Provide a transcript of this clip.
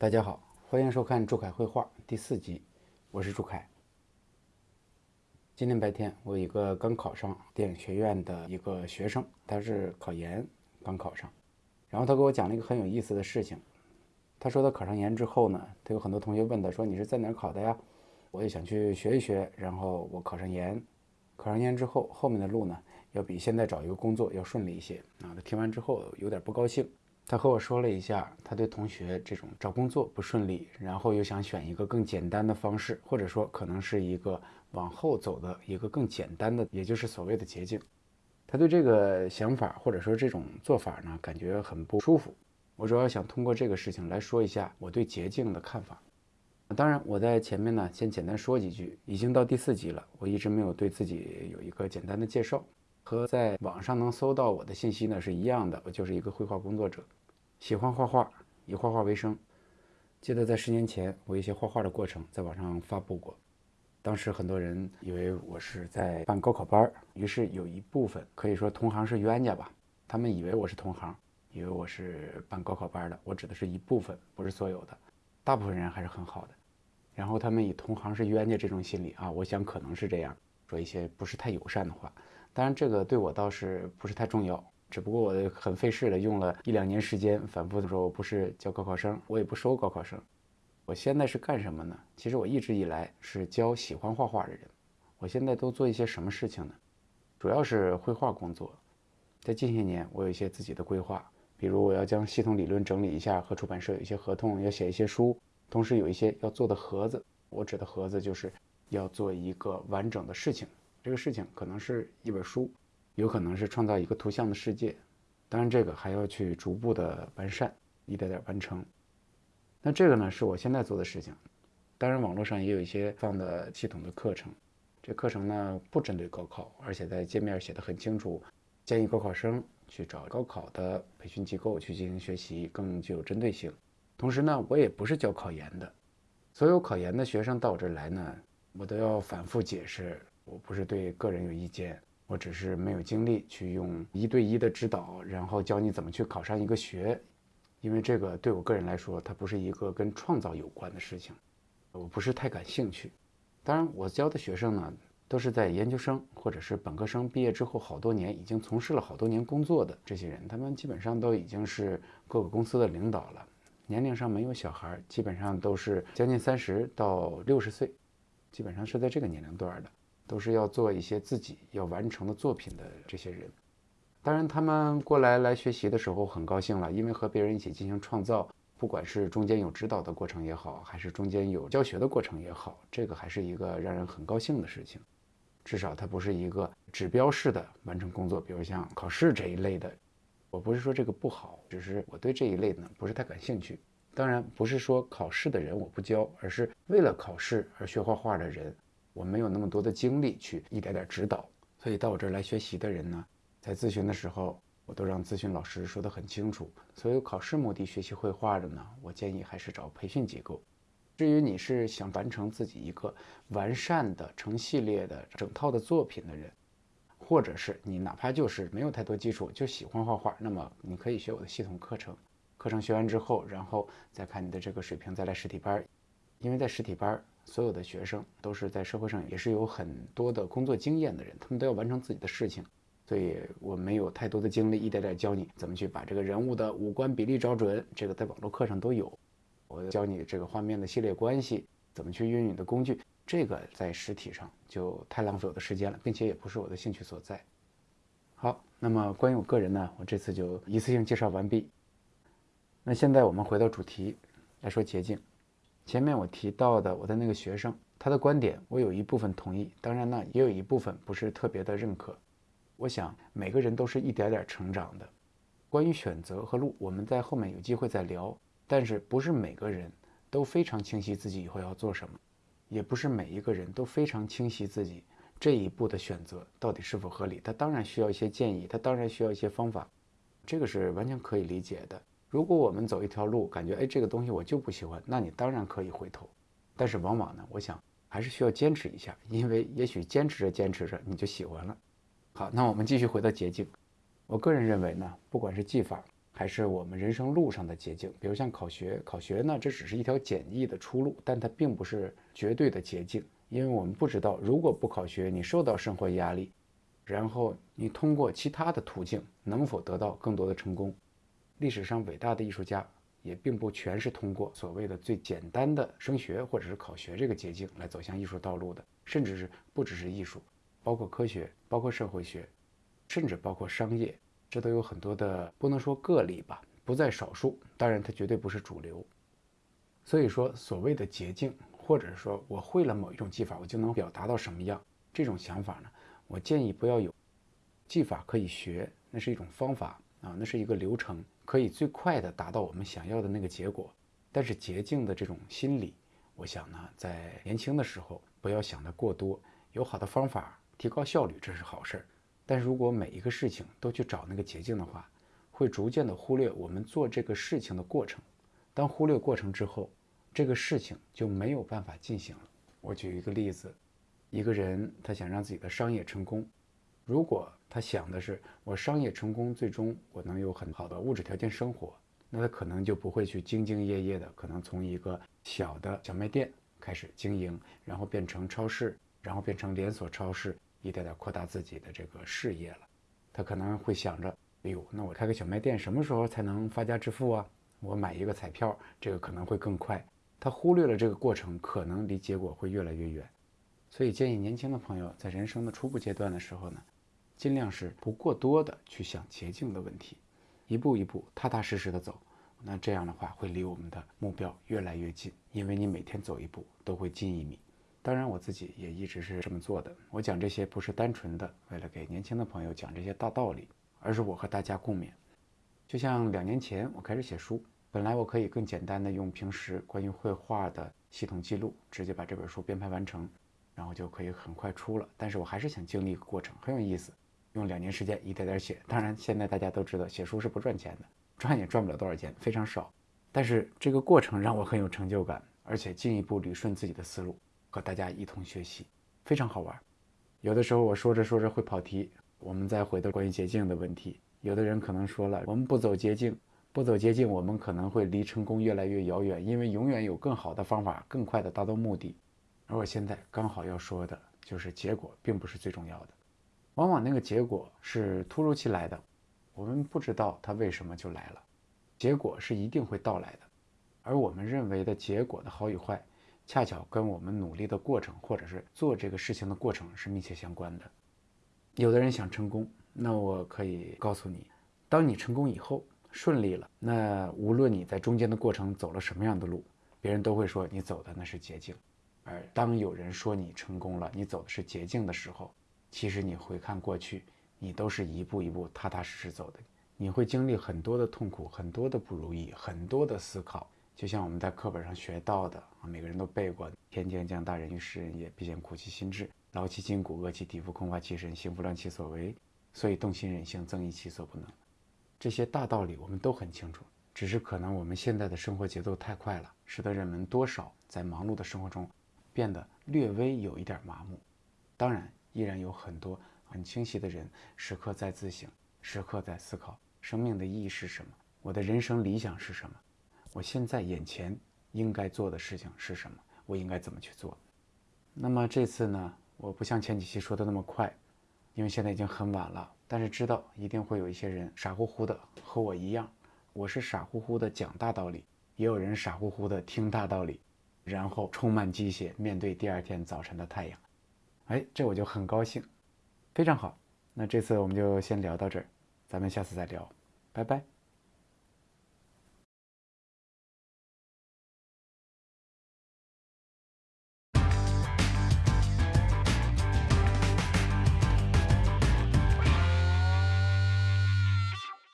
大家好，欢迎收看朱凯绘画第四集，我是朱凯。今天白天，我有一个刚考上电影学院的一个学生，他是考研刚考上，然后他给我讲了一个很有意思的事情。他说他考上研之后呢，他有很多同学问他说：“你是在哪儿考的呀？”我也想去学一学，然后我考上研，考上研之后，后面的路呢，要比现在找一个工作要顺利一些啊。他听完之后有点不高兴。他和我说了一下，他对同学这种找工作不顺利，然后又想选一个更简单的方式，或者说可能是一个往后走的一个更简单的，也就是所谓的捷径。他对这个想法或者说这种做法呢，感觉很不舒服。我主要想通过这个事情来说一下我对捷径的看法。当然，我在前面呢先简单说几句。已经到第四集了，我一直没有对自己有一个简单的介绍，和在网上能搜到我的信息呢是一样的，我就是一个绘画工作者。喜欢画画，以画画为生。记得在十年前，我一些画画的过程在网上发布过。当时很多人以为我是在办高考班儿于是有一部分可以说同行是冤家吧，他们以为我是同行，以为我是办高考班的。我指的是一部分，不是所有的。大部分人还是很好的。然后他们以同行是冤家这种心理啊，我想可能是这样，说一些不是太友善的话。当然，这个对我倒是不是太重要。只不过我很费事的用了一两年时间，反复的说，我不是教高考生，我也不收高考生。我现在是干什么呢？其实我一直以来是教喜欢画画的人。我现在都做一些什么事情呢？主要是绘画工作。在近些年，我有一些自己的规划，比如我要将系统理论整理一下，和出版社有一些合同，要写一些书，同时有一些要做的盒子。我指的盒子就是要做一个完整的事情，这个事情可能是一本书。有可能是创造一个图像的世界，当然这个还要去逐步的完善，一点点完成。那这个呢是我现在做的事情。当然网络上也有一些放的系统的课程，这课程呢不针对高考，而且在界面写的很清楚，建议高考生去找高考的培训机构去进行学习，更具有针对性。同时呢，我也不是教考研的，所有考研的学生到我这儿来呢，我都要反复解释，我不是对个人有意见。我只是没有精力去用一对一的指导，然后教你怎么去考上一个学，因为这个对我个人来说，它不是一个跟创造有关的事情，我不是太感兴趣。当然，我教的学生呢，都是在研究生或者是本科生毕业之后好多年，已经从事了好多年工作的这些人，他们基本上都已经是各个公司的领导了，年龄上没有小孩，基本上都是将近三十到六十岁，基本上是在这个年龄段的。都是要做一些自己要完成的作品的这些人，当然他们过来来学习的时候很高兴了，因为和别人一起进行创造，不管是中间有指导的过程也好，还是中间有教学的过程也好，这个还是一个让人很高兴的事情。至少它不是一个指标式的完成工作，比如像考试这一类的。我不是说这个不好，只是我对这一类呢不是太感兴趣。当然不是说考试的人我不教，而是为了考试而学画画的人。我没有那么多的精力去一点点指导，所以到我这儿来学习的人呢，在咨询的时候，我都让咨询老师说得很清楚。所有考试目的学习绘画的呢，我建议还是找培训机构。至于你是想完成自己一个完善的成系列的整套的作品的人，或者是你哪怕就是没有太多基础就喜欢画画，那么你可以学我的系统课程。课程学完之后，然后再看你的这个水平，再来实体班。因为在实体班。所有的学生都是在社会上也是有很多的工作经验的人，他们都要完成自己的事情，所以我没有太多的精力一点点教你怎么去把这个人物的五官比例找准，这个在网络课上都有。我教你这个画面的系列关系，怎么去运用你的工具，这个在实体上就太浪费我的时间了，并且也不是我的兴趣所在。好，那么关于我个人呢，我这次就一次性介绍完毕。那现在我们回到主题来说捷径。前面我提到的我的那个学生，他的观点我有一部分同意，当然呢也有一部分不是特别的认可。我想每个人都是一点点成长的。关于选择和路，我们在后面有机会再聊。但是不是每个人都非常清晰自己以后要做什么，也不是每一个人都非常清晰自己这一步的选择到底是否合理。他当然需要一些建议，他当然需要一些方法，这个是完全可以理解的。如果我们走一条路，感觉哎这个东西我就不喜欢，那你当然可以回头。但是往往呢，我想还是需要坚持一下，因为也许坚持着坚持着你就喜欢了。好，那我们继续回到捷径。我个人认为呢，不管是技法还是我们人生路上的捷径。比如像考学，考学呢，这只是一条简易的出路，但它并不是绝对的捷径，因为我们不知道，如果不考学，你受到生活压力，然后你通过其他的途径能否得到更多的成功？历史上伟大的艺术家也并不全是通过所谓的最简单的升学或者是考学这个捷径来走向艺术道路的，甚至是不只是艺术，包括科学，包括社会学。甚至包括商业，这都有很多的不能说个例吧，不在少数。当然，它绝对不是主流。所以说，所谓的捷径，或者说我会了某一种技法，我就能表达到什么样，这种想法呢？我建议不要有。技法可以学，那是一种方法啊，那是一个流程，可以最快的达到我们想要的那个结果。但是捷径的这种心理，我想呢，在年轻的时候不要想得过多，有好的方法提高效率，这是好事儿。但是如果每一个事情都去找那个捷径的话，会逐渐的忽略我们做这个事情的过程。当忽略过程之后，这个事情就没有办法进行了。我举一个例子，一个人他想让自己的商业成功，如果他想的是我商业成功，最终我能有很好的物质条件生活，那他可能就不会去兢兢业业的，可能从一个小的小卖店开始经营，然后变成超市，然后变成连锁超市。一点点扩大自己的这个事业了，他可能会想着，哎呦，那我开个小卖店什么时候才能发家致富啊？我买一个彩票，这个可能会更快。他忽略了这个过程，可能离结果会越来越远。所以建议年轻的朋友在人生的初步阶段的时候呢，尽量是不过多的去想捷径的问题，一步一步踏踏实实的走。那这样的话会离我们的目标越来越近，因为你每天走一步都会近一米。当然，我自己也一直是这么做的。我讲这些不是单纯的为了给年轻的朋友讲这些大道理，而是我和大家共勉。就像两年前我开始写书，本来我可以更简单的用平时关于绘画的系统记录，直接把这本书编排完成，然后就可以很快出了。但是我还是想经历一个过程，很有意思，用两年时间一点点写。当然，现在大家都知道写书是不赚钱的，赚也赚不了多少钱，非常少。但是这个过程让我很有成就感，而且进一步捋顺自己的思路。和大家一同学习，非常好玩。有的时候我说着说着会跑题，我们再回到关于捷径的问题。有的人可能说了，我们不走捷径，不走捷径，我们可能会离成功越来越遥远，因为永远有更好的方法，更快的达到目的。而我现在刚好要说的就是结果并不是最重要的，往往那个结果是突如其来的，我们不知道它为什么就来了。结果是一定会到来的，而我们认为的结果的好与坏。恰巧跟我们努力的过程，或者是做这个事情的过程是密切相关的。有的人想成功，那我可以告诉你，当你成功以后顺利了，那无论你在中间的过程走了什么样的路，别人都会说你走的那是捷径。而当有人说你成功了，你走的是捷径的时候，其实你回看过去，你都是一步一步踏踏实实走的。你会经历很多的痛苦，很多的不如意，很多的思考。就像我们在课本上学到的啊，每个人都背过“天将降大任于斯人也，必先苦其心志，劳其筋骨，饿其体肤，空乏其身，行拂乱其所为，所以动心忍性，增益其所不能。”这些大道理我们都很清楚，只是可能我们现在的生活节奏太快了，使得人们多少在忙碌的生活中变得略微有一点麻木。当然，依然有很多很清晰的人，时刻在自省，时刻在思考生命的意义是什么，我的人生理想是什么。我现在眼前应该做的事情是什么？我应该怎么去做？那么这次呢？我不像前几期说的那么快，因为现在已经很晚了。但是知道一定会有一些人傻乎乎的和我一样，我是傻乎乎的讲大道理，也有人傻乎乎的听大道理，然后充满鸡血面对第二天早晨的太阳。哎，这我就很高兴，非常好。那这次我们就先聊到这儿，咱们下次再聊，拜拜。